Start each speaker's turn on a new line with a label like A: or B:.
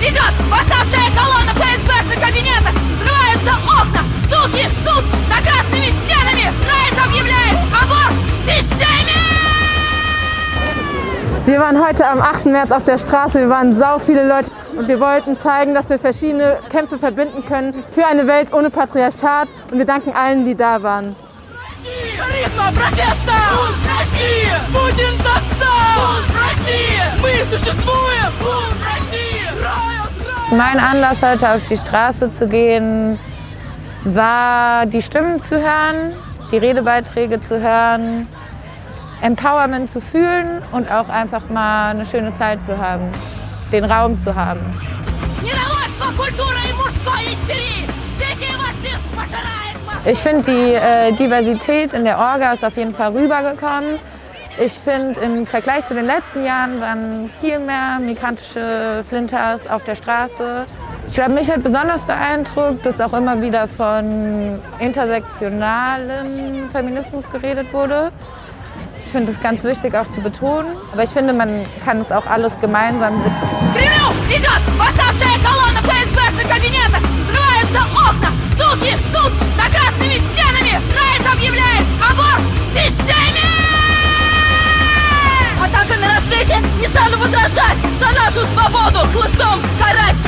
A: Идет восставшая колонна ФСБшных кабинетов! Взрываются окна! Суки, суд! За красными стенами! Райт объявляет аборт в системе!
B: Wir waren heute am 8. März auf der Straße, wir waren sau viele Leute und wir wollten zeigen, dass wir verschiedene Kämpfe verbinden können für eine Welt ohne Patriarchat und wir danken allen, die da waren.
A: Харизма протеста! Бунт России! Путин застал! Бунт России! Мы существуем!
C: Mein Anlass, heute auf die Straße zu gehen, war, die Stimmen zu hören, die Redebeiträge zu hören, Empowerment zu fühlen und auch einfach mal eine schöne Zeit zu haben, den Raum zu haben. Ich finde, die äh, Diversität in der Orga ist auf jeden Fall rübergekommen. Ich finde, im Vergleich zu den letzten Jahren waren viel mehr migrantische Flinters auf der Straße. Ich glaube, mich hat besonders beeindruckt, dass auch immer wieder von intersektionalem Feminismus geredet wurde. Ich finde es ganz wichtig auch zu betonen, aber ich finde, man kann es auch alles gemeinsam sehen.
A: сражать за нашу свободу, хлыстом карать!